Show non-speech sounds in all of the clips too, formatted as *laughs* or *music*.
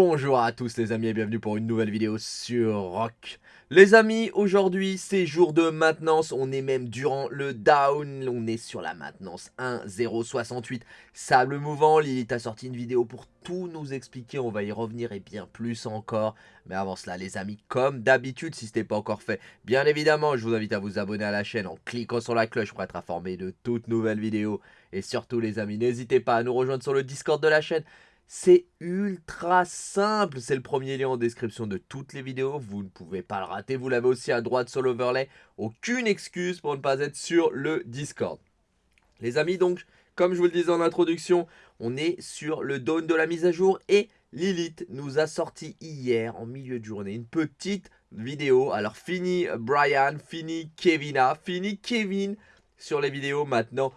Bonjour à tous les amis et bienvenue pour une nouvelle vidéo sur Rock. Les amis, aujourd'hui c'est jour de maintenance, on est même durant le down, on est sur la maintenance 1.068. Sable mouvant, Lilith a sorti une vidéo pour tout nous expliquer, on va y revenir et bien plus encore. Mais avant cela les amis, comme d'habitude si ce n'est pas encore fait, bien évidemment je vous invite à vous abonner à la chaîne en cliquant sur la cloche pour être informé de toutes nouvelles vidéos. Et surtout les amis, n'hésitez pas à nous rejoindre sur le Discord de la chaîne. C'est ultra simple, c'est le premier lien en description de toutes les vidéos, vous ne pouvez pas le rater, vous l'avez aussi à droite sur l'overlay, aucune excuse pour ne pas être sur le Discord. Les amis donc, comme je vous le disais en introduction, on est sur le down de la mise à jour et Lilith nous a sorti hier en milieu de journée une petite vidéo. Alors fini Brian, fini Kevina, fini Kevin sur les vidéos maintenant.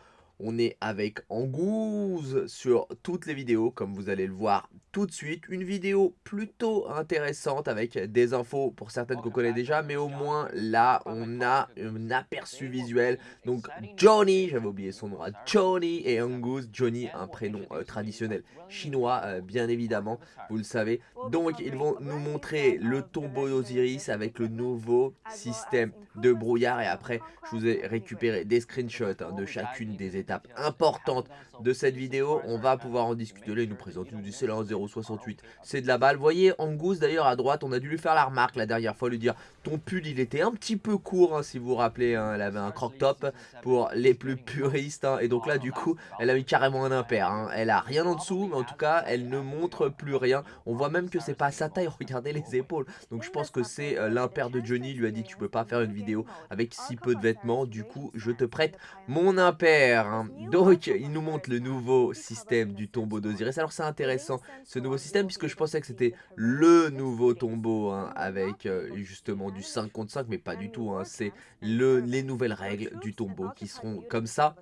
On est avec Angouze sur toutes les vidéos, comme vous allez le voir tout de suite. Une vidéo plutôt intéressante avec des infos pour certaines qu'on connaît déjà, mais au moins là, on a un aperçu visuel. Donc Johnny, j'avais oublié son nom, Johnny et Angouze. Johnny, un prénom euh, traditionnel chinois, euh, bien évidemment, vous le savez. Donc ils vont nous montrer le tombeau d'Osiris avec le nouveau système de brouillard. Et après, je vous ai récupéré des screenshots hein, de chacune des étapes importante de cette vidéo. On va pouvoir en discuter. Là, nous présente, il nous dit c'est là en 0,68. C'est de la balle. Voyez, Angus d'ailleurs à droite, on a dû lui faire la remarque la dernière fois, lui dire ton pull il était un petit peu court, hein, si vous vous rappelez. Hein. elle avait un croc top pour les plus puristes. Hein. et donc là, du coup, elle a mis carrément un impair. Elle a rien en dessous, mais en tout cas, elle ne montre plus rien. On voit même que c'est pas sa taille. *laughs* Regardez les épaules. Donc je pense que c'est euh, l'impair de Johnny. Il lui a dit tu peux pas faire une vidéo avec si peu de vêtements. Du coup, je te prête mon impair. Donc, il nous montre le nouveau système du tombeau d'Osiris. Alors, c'est intéressant, ce nouveau système, puisque je pensais que c'était le nouveau tombeau, hein, avec euh, justement du 5 contre 5, mais pas du tout. Hein. c'est les nouvelles règles du tombeau qui seront comme ça.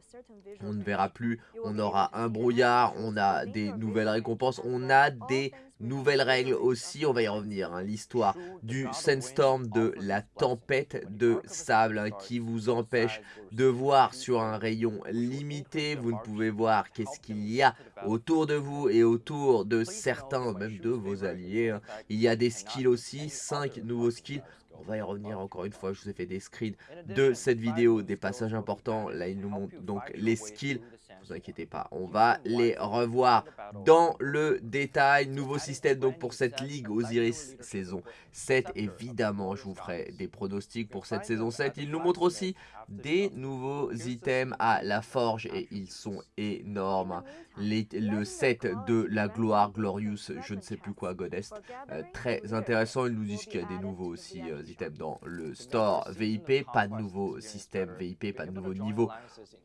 On ne verra plus, on aura un brouillard, on a des nouvelles récompenses, on a des Nouvelle règle aussi, on va y revenir, hein, l'histoire du sandstorm, de la tempête de sable hein, qui vous empêche de voir sur un rayon limité. Vous ne pouvez voir qu'est-ce qu'il y a autour de vous et autour de certains, même de vos alliés. Hein. Il y a des skills aussi, 5 nouveaux skills. On va y revenir encore une fois, je vous ai fait des screens de cette vidéo, des passages importants. Là, il nous montre donc les skills vous inquiétez pas. On va les revoir dans le détail. Nouveau système donc pour cette Ligue Osiris saison 7. Évidemment, je vous ferai des pronostics pour cette saison 7. Il nous montre aussi des nouveaux items à la forge et ils sont énormes. le set de la gloire Glorious, je ne sais plus quoi, Godest, euh, très intéressant. Ils nous disent qu'il y a des nouveaux aussi euh, items dans le store VIP, pas de nouveau système VIP, pas de nouveau niveau.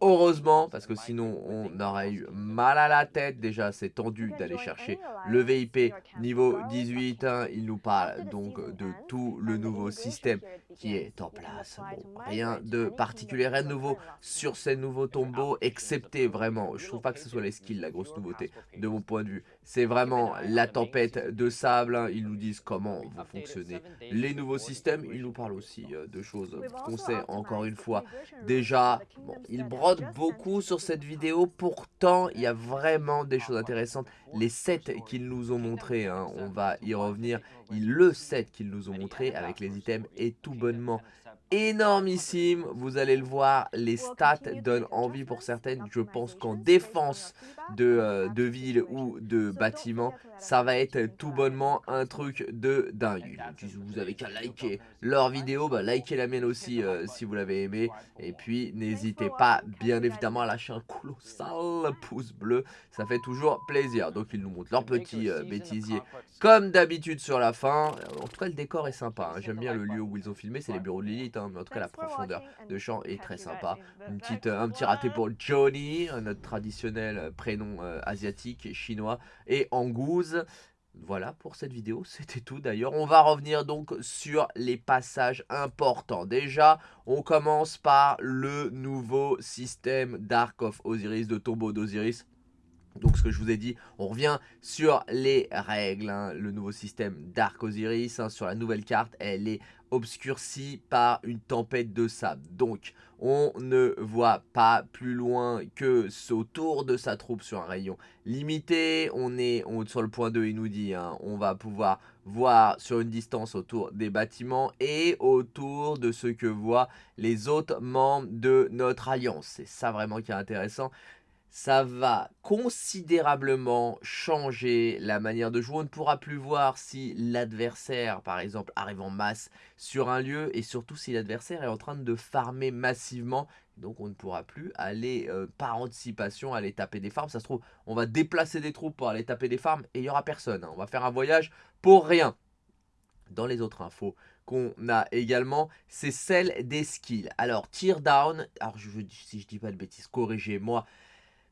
Heureusement, parce que sinon on aurait eu mal à la tête. Déjà, c'est tendu d'aller chercher le VIP niveau 18. Hein. Il nous parle donc de tout le nouveau système qui est en place. rien de particulier, rien de nouveau sur ces nouveaux tombeaux, excepté vraiment, je trouve pas que ce soit les skills la grosse nouveauté de mon point de vue. C'est vraiment la tempête de sable, hein. ils nous disent comment vont fonctionner les nouveaux systèmes, ils nous parlent aussi euh, de choses qu'on sait encore une fois. Déjà. Bon, ils brodent beaucoup sur cette vidéo, pourtant il y a vraiment des choses intéressantes. Les sets qu'ils nous ont montrés, hein, on va y revenir, le set qu'ils nous ont montré avec les items est tout bonnement énormissime. Vous allez le voir, les stats donnent envie pour certaines. Je pense qu'en défense de, euh, de ville ou de bâtiment, ça va être tout bonnement un truc de dingue. vous avez qu'à liker leur vidéo, bah, likez la mienne aussi euh, si vous l'avez aimé. Et puis n'hésitez pas bien évidemment à lâcher un colossal pouce bleu, ça fait toujours plaisir. Donc ils nous montrent leur petit euh, bêtisier comme d'habitude sur la fin. En tout cas le décor est sympa, hein. j'aime bien le lieu où ils ont filmé, c'est les bureaux de Lilith, hein. Mais en tout cas la profondeur de champ est très sympa. Une petite, un petit raté pour Johnny, notre traditionnel prénom euh, asiatique et chinois, et Angouz voilà pour cette vidéo, *laughs* c'était tout d'ailleurs. On va revenir donc sur les passages importants. Déjà, on commence par le nouveau système Dark of Osiris, de tombeau d'Osiris. Donc ce que je vous ai dit, on revient sur les règles, hein. le nouveau système Dark Osiris, hein, sur la nouvelle carte, elle est obscurcie par une tempête de sable. Donc on ne voit pas plus loin que autour de sa troupe sur un rayon limité. On est sur le point 2, il nous dit, hein, on va pouvoir voir sur une distance autour des bâtiments et autour de ce que voient les autres membres de notre alliance. C'est ça vraiment qui est intéressant ça va considérablement changer la manière de jouer. On ne pourra plus voir si l'adversaire, par exemple, arrive en masse sur un lieu et surtout si l'adversaire est en train de farmer massivement. Donc on ne pourra plus aller euh, par anticipation aller taper des farms. Ça se trouve, on va déplacer des troupes pour aller taper des farms et il n'y aura personne. Hein. On va faire un voyage pour rien. Dans les autres infos qu'on a également, c'est celle des skills. Alors, tear down, alors si je dis pas de bêtises, corrigez-moi,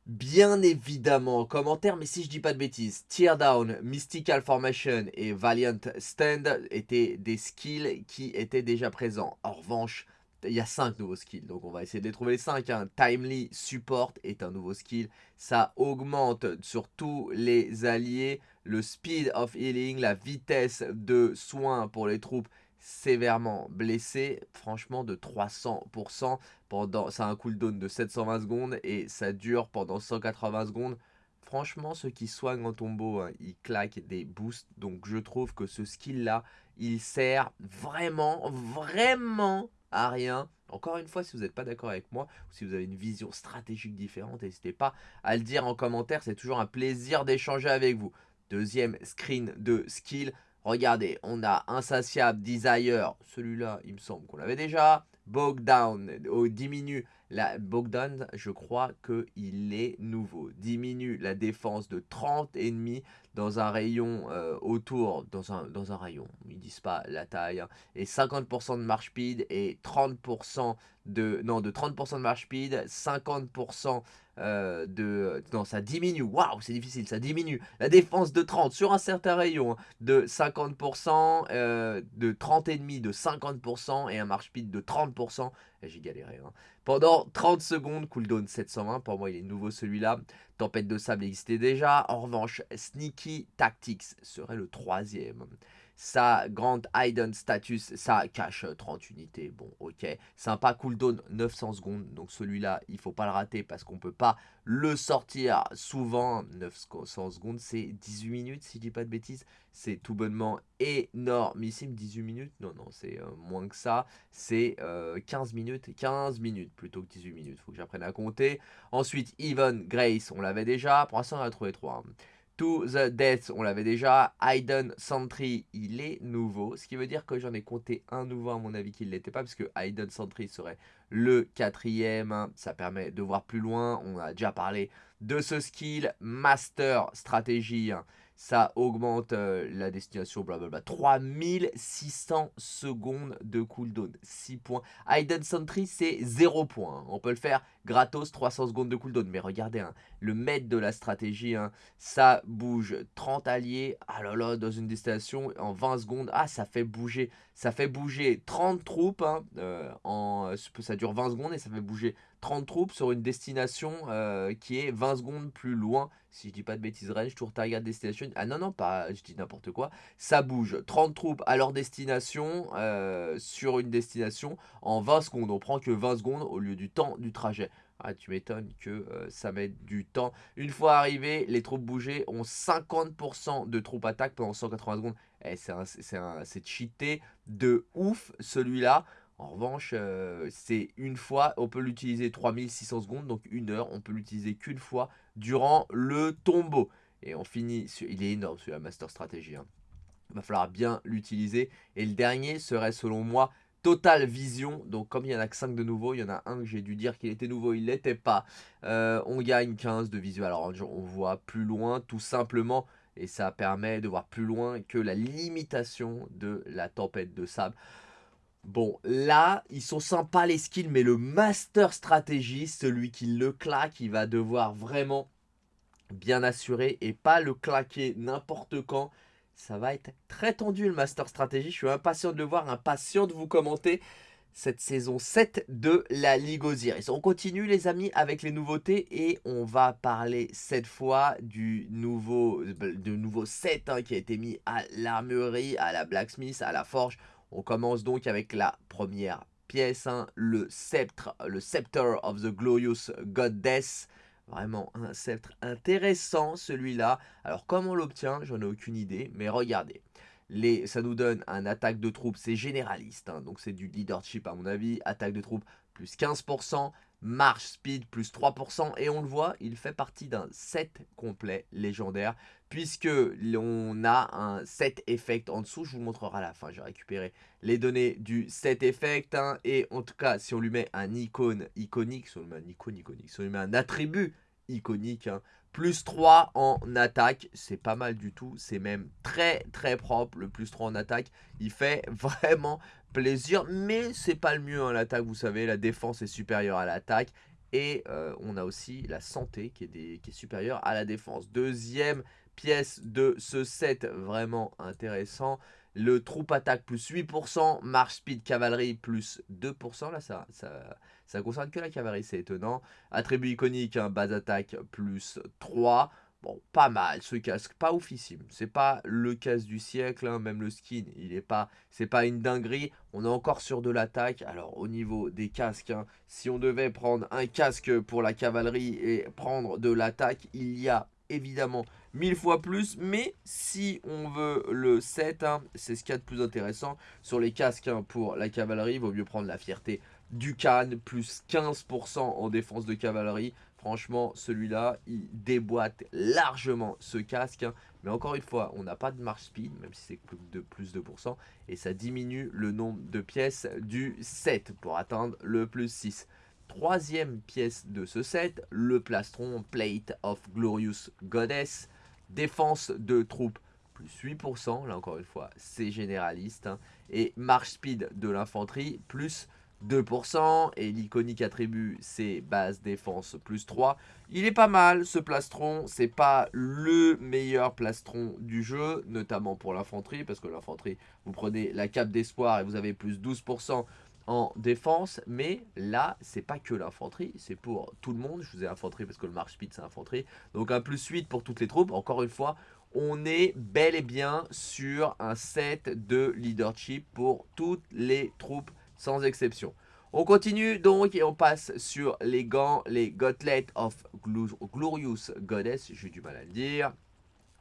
bien évidemment en commentaire, mais si je dis pas de bêtises, Tear Down, Mystical Formation et Valiant Stand étaient des skills qui étaient déjà présents. En revanche, il y a 5 nouveaux skills, donc on va essayer de les trouver les 5. Hein. Timely Support est un nouveau skill, ça augmente sur tous les alliés le speed of healing, la vitesse de soins pour les troupes sévèrement blessé, franchement de 300%, pendant, ça a un cooldown de 720 secondes et ça dure pendant 180 secondes. Franchement, ceux qui soignent en tombeau, hein, ils claquent des boosts, donc je trouve que ce skill-là, il sert vraiment, vraiment à rien. Encore une fois, si vous n'êtes pas d'accord avec moi, ou si vous avez une vision stratégique différente, n'hésitez pas à le dire en commentaire, c'est toujours un plaisir d'échanger avec vous. Deuxième screen de skill, Regardez, on a Insatiable, Desire, celui-là, il me semble qu'on l'avait déjà. Bogdown, oh, diminue la Bogdan, je crois qu'il est nouveau. Diminue la défense de 30 ennemis dans un rayon euh, autour, dans un, rayon, ils disent pas la taille, hein. et 50% de marche speed et 30% de, non, de 30% de marche speed, 50% euh, de... Non, ça diminue. Waouh, c'est difficile, ça diminue. La défense de 30 sur un certain rayon hein, de 50%, euh, de 30 ennemis de 50% et un marche speed de 30%. J'ai galéré. Hein. Pendant 30 secondes, cooldown 720. Pour moi, il est nouveau celui-là. Tempête de sable existait déjà. En revanche, Sneaky Tactics serait le troisième. Sa grande hidden status, ça cache 30 unités. Bon, ok. Sympa, cooldown 900 secondes. Donc celui-là, il faut pas le rater parce qu'on peut pas le sortir souvent. 900 secondes, c'est 18 minutes si je dis pas de bêtises. C'est tout bonnement énormissime. 18 minutes Non, non, c'est euh, moins que ça. C'est 15 euh, minutes. 15 minutes plutôt que 18 minutes. Faut que j'apprenne à compter. Ensuite, Even Grace, on l'avait déjà. Pour l'instant, on a trouvé 3. To the Death, on l'avait déjà. Hayden Sentry, il est nouveau. Ce qui veut dire que j'en ai compté un nouveau, à mon avis, qu'il ne l'était pas. Parce que Hayden Sentry serait le quatrième. Ça permet de voir plus loin. On a déjà parlé de ce skill. Master Stratégie ça augmente euh, la destination, blablabla. 3600 secondes de cooldown, 6 points. Hidden Sentry, c'est 0 points. Hein. On peut le faire gratos, 300 secondes de cooldown. Mais regardez, hein, le maître de la stratégie, hein, ça bouge 30 alliés, ah là là, dans une destination en 20 secondes. Ah, ça fait bouger, ça fait bouger 30 troupes, euh, en, ça dure 20 secondes et ça fait bouger 30 troupes sur une destination euh, qui est 20 secondes plus loin. Si je dis pas de bêtises, range, tour target destination. Ah non, non, pas, je dis n'importe quoi. Ça bouge 30 troupes à leur destination euh, sur une destination en 20 secondes. On prend que 20 secondes au lieu du temps du trajet. Ah, tu m'étonnes que euh, ça mette du temps. Une fois arrivé, les troupes bougées ont 50% de troupes attaque pendant 180 secondes. Eh, c'est cheaté de ouf celui-là. En revanche, euh, c'est une fois, on peut l'utiliser 3600 secondes, donc une heure, on peut l'utiliser qu'une fois durant le tombeau. Et on finit, il est énorme celui-là, Master Stratégie. Hein. Il va falloir bien l'utiliser. Et le dernier serait selon moi Total Vision, donc comme il y en a que 5 de nouveau, il y en a un que j'ai dû dire qu'il était nouveau, il l'était pas. Euh, on gagne 15 de visuel, alors on voit plus loin tout simplement, et ça permet de voir plus loin que la limitation de la tempête de sable. Bon, là, ils sont sympas les skills, mais le master stratégie, celui qui le claque, il va devoir vraiment bien assurer et pas le claquer n'importe quand. Ça va être très tendu le Master Stratégie. Je suis impatient de le voir, impatient de vous commenter. cette saison 7 de la Ligue Osiris. On continue les amis avec les nouveautés et on va parler cette fois du nouveau, du nouveau set hein, qui a été mis à l'armurerie, à la blacksmith, à la forge. On commence donc avec la première pièce, hein, le sceptre, le Scepter of the Glorious Goddess. Vraiment un sceptre intéressant celui-là. Alors comment on l'obtient? J'en ai aucune idée, mais regardez. Ça nous donne un attaque de troupes, c'est généraliste, hein, donc c'est du leadership à mon avis, attaque de troupes plus 15%, marche speed plus 3%, et on le voit, il fait partie d'un set complet légendaire, puisque on a un set effect en dessous, je vous montrerai à la fin, j'ai récupéré les données du set effect, hein, et en tout cas, si on lui met un icône iconique, si on lui met un icône iconique, si on lui met un attribut iconique, hein, plus 3 en attaque, c'est pas mal du tout, c'est même très très propre le plus 3 en attaque, il fait *laughs* vraiment plaisir, mais c'est pas le mieux en attaque, vous savez, la défense est supérieure à l'attaque, et euh, on a aussi la santé qui est, qui est supérieure à la défense. Deuxième pièce de ce set, vraiment intéressant, le troupe attaque plus 8%, marche speed cavalerie plus 2%, là ça, ça ça concerne que la cavalerie, c'est étonnant. Attribut iconique, hein, base attaque plus 3. Bon, pas mal ce casque, pas oufissime. C'est pas le casque du siècle, hein, même le skin, il est pas, c'est pas une dinguerie. On est encore sur de l'attaque. Alors au niveau des casques, hein, si on devait prendre un casque pour la cavalerie et prendre de l'attaque, il y a évidemment mille fois plus. Mais si on veut le 7, c'est ce qu'il y a de plus intéressant. Sur les casques pour la cavalerie, il vaut mieux prendre la fierté Ducan, plus 15% en défense de cavalerie. Franchement, celui-là, il déboîte largement ce casque. Hein. Mais encore une fois, on n'a pas de marche speed, même si c'est de plus de pourcents. Et ça diminue le nombre de pièces du set pour atteindre le plus 6. Troisième pièce de ce set, le plastron Plate of Glorious Goddess. Défense de troupes plus 8%, là encore une fois, c'est généraliste. Hein. Et marche speed de l'infanterie plus 2%. Et l'iconique attribut, c'est base défense plus 3. Il est pas mal ce plastron. C'est pas le meilleur plastron du jeu, notamment pour l'infanterie. Parce que l'infanterie, vous prenez la cape d'espoir et vous avez plus 12% en défense, mais là, c'est pas que l'infanterie, c'est pour tout le monde. Je vous ai infanterie parce que le marche speed, c'est infanterie. Donc un plus 8 pour toutes les troupes. Encore une fois, on est bel et bien sur un set de leadership pour toutes les troupes sans exception. On continue donc et on passe sur les gants, les Gauntlet of Glorious Goddess, j'ai du mal à le dire.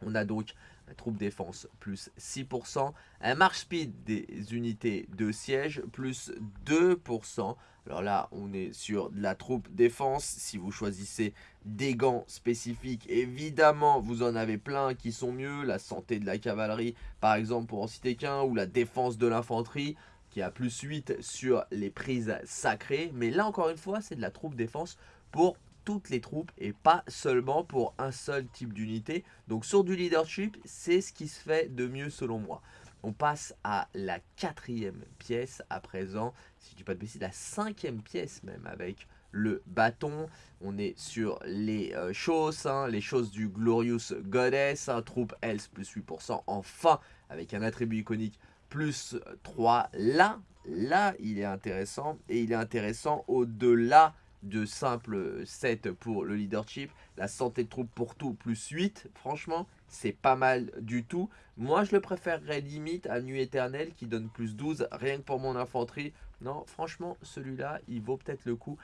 On a donc troupe défense plus 6%, un marche speed des unités de siège plus 2%. Alors là, on est sur de la troupe défense. Si vous choisissez des gants spécifiques, évidemment, vous en avez plein qui sont mieux. La santé de la cavalerie, par exemple, pour en citer qu'un, ou la défense de l'infanterie qui a plus 8 sur les prises sacrées. Mais là, encore une fois, c'est de la troupe défense pour toutes les troupes et pas seulement pour un seul type d'unité. Donc sur du leadership, c'est ce qui se fait de mieux selon moi. On passe à la quatrième pièce à présent, si je dis pas de bêtises, la cinquième pièce même avec le bâton. On est sur les euh, choses, hein, les choses du Glorious Goddess, un troupe Health plus 8%, enfin avec un attribut iconique plus 3. Là, là, il est intéressant. Et il est intéressant au-delà de simple 7 pour le leadership. La santé de troupe pour tout, plus 8. Franchement, c'est pas mal du tout. Moi, je le préférerais limite à Nuit Éternelle qui donne plus 12, rien que pour mon infanterie. Non, franchement, celui-là, il vaut peut-être le coup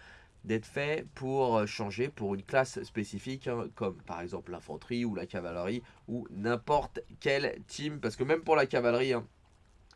d'être fait pour changer pour une classe spécifique, hein, comme par exemple l'infanterie ou la cavalerie, ou n'importe quel team. Parce que même pour la cavalerie, hein,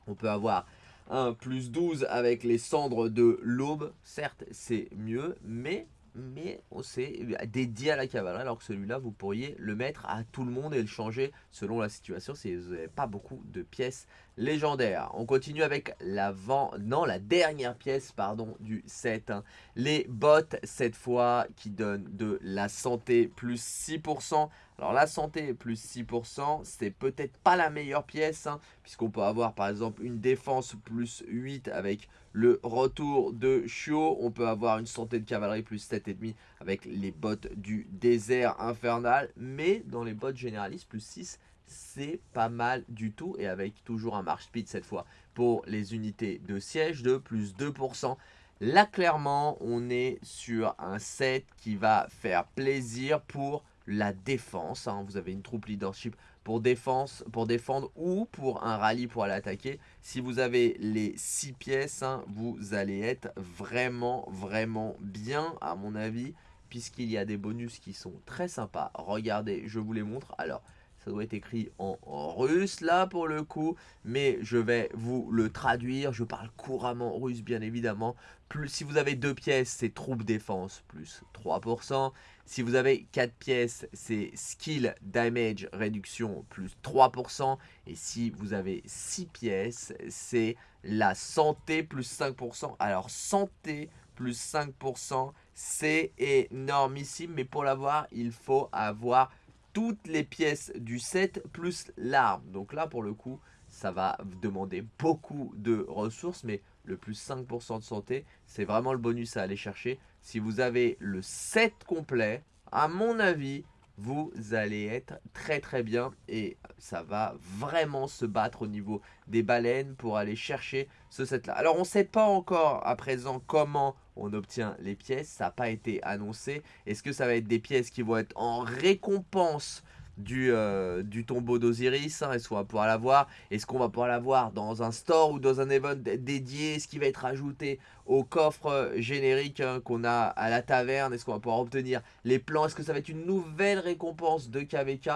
on peut avoir un plus 12 avec les cendres de l'aube. Certes, c'est mieux, mais mais c'est dédié à la cavalerie alors que celui-là vous pourriez le mettre à tout le monde et le changer selon la situation si vous n'avez pas beaucoup de pièces légendaires. On continue avec l'avant, non la dernière pièce pardon du set, hein. les bottes cette fois qui donnent de la santé plus 6%. Alors la santé plus 6%, c'est peut-être pas la meilleure pièce, hein, puisqu'on peut avoir par exemple une défense plus 8 avec le retour de Chio. On peut avoir une santé de cavalerie plus 7,5 avec les bottes du désert infernal. Mais dans les bottes généralistes plus 6, c'est pas mal du tout. Et avec toujours un marche speed cette fois pour les unités de siège de plus 2%. Là, clairement, on est sur un set qui va faire plaisir pour la défense. Hein. Vous avez une troupe leadership pour, défense, pour défendre ou pour un rallye pour aller attaquer. Si vous avez les 6 pièces, hein, vous allez être vraiment, vraiment bien, à mon avis, puisqu'il y a des bonus qui sont très sympas. Regardez, je vous les montre. Alors, ça doit être écrit en, russe là pour le coup. Mais je vais vous le traduire. Je parle couramment russe bien évidemment. Plus, si vous avez deux pièces, c'est troupe défense plus 3%. Si vous avez 4 pièces, c'est skill damage réduction plus 3%. Et si vous avez 6 pièces, c'est la santé plus 5%. Alors santé plus 5%, c'est énormissime. Mais pour l'avoir, il faut avoir toutes les pièces du set plus l'arme. Donc là, pour le coup, ça va demander beaucoup de ressources, mais le plus 5% de santé, c'est vraiment le bonus à aller chercher. Si vous avez le set complet, à mon avis, vous allez être très très bien et ça va vraiment se battre au niveau des baleines pour aller chercher ce set là. Alors on ne sait pas encore à présent comment on obtient les pièces, ça n'a pas été annoncé. Est-ce que ça va être des pièces qui vont être en récompense du, euh, du tombeau d'Osiris hein, Est-ce qu'on va pouvoir l'avoir Est-ce qu'on va pouvoir l'avoir dans un store ou dans un event dédié? Est-ce qui va être ajouté au coffre générique hein, qu'on a à la taverne? Est-ce qu'on va pouvoir obtenir les plans? Est-ce que ça va être une nouvelle récompense de KVK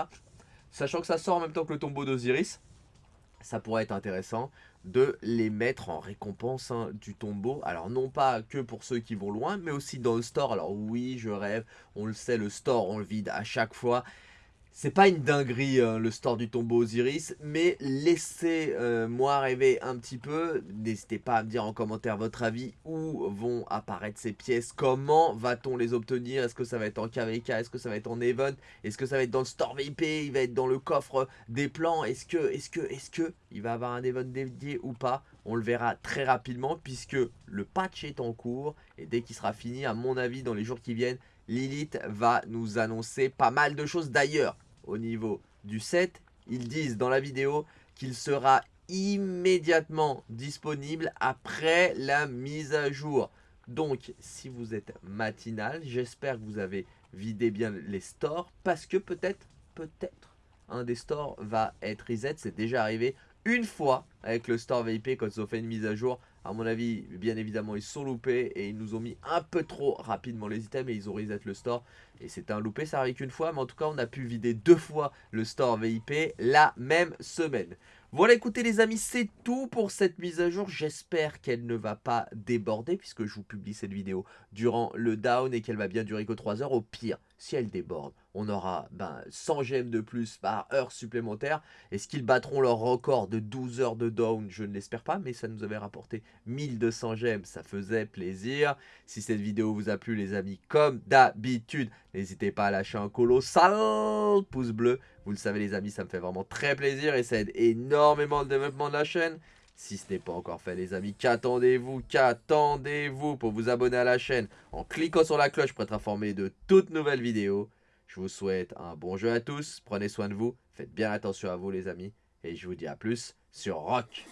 Sachant que ça sort en même temps que le tombeau d'Osiris, ça pourrait être intéressant de les mettre en récompense hein, du tombeau. Alors non pas que pour ceux qui vont loin, mais aussi dans le store. Alors oui, je rêve, on le sait, le store on le vide à chaque fois. C'est pas une dinguerie hein, le store du tombeau Osiris, mais laissez-moi rêver un petit peu. N'hésitez pas à me dire en commentaire votre avis où vont apparaître ces pièces, comment va-t-on les obtenir, est-ce que ça va être en KVK, est-ce que ça va être en event, est-ce que ça va être dans le store VIP, il va être dans le coffre des plans, est-ce que, est-ce que, est-ce que il va avoir un event dédié ou pas? On le verra très rapidement puisque le patch est en cours et dès qu'il sera fini, à mon avis, dans les jours qui viennent, Lilith va nous annoncer pas mal de choses d'ailleurs au niveau du set. Ils disent dans la vidéo qu'il sera immédiatement disponible après la mise à jour. Donc, si vous êtes matinal, j'espère que vous avez vidé bien les stores parce que peut-être, peut-être, un des stores va être reset. C'est déjà arrivé une fois avec le store VIP quand ils ont fait une mise à jour. À mon avis, bien évidemment, ils sont loupés et ils nous ont mis un peu trop rapidement les items et ils ont reset le store. Et c'était un loupé, ça arrive qu'une fois, mais en tout cas, on a pu vider deux fois le store VIP la même semaine. Voilà, écoutez les amis, c'est tout pour cette mise à jour. J'espère qu'elle ne va pas déborder puisque je vous publie cette vidéo durant le down et qu'elle va bien durer que 3 heures. Au pire, si elle déborde, on aura ben, 100 gemmes de plus par heure supplémentaire. Est-ce qu'ils battront leur record de 12 heures de down? Je ne l'espère pas, mais ça nous avait rapporté 1200 gemmes. Ça faisait plaisir. Si cette vidéo vous a plu, les amis, comme d'habitude, n'hésitez pas à lâcher un colossal pouce bleu. Vous le savez, les amis, ça me fait vraiment très plaisir et ça aide énormément le développement de la chaîne. Si ce n'est pas encore fait les amis, qu'attendez-vous Qu'attendez-vous pour vous abonner à la chaîne en cliquant sur la cloche pour être informé de toutes nouvelles vidéos. Je vous souhaite un bon jeu à tous, prenez soin de vous, faites bien attention à vous les amis, et je vous dis à plus sur Rock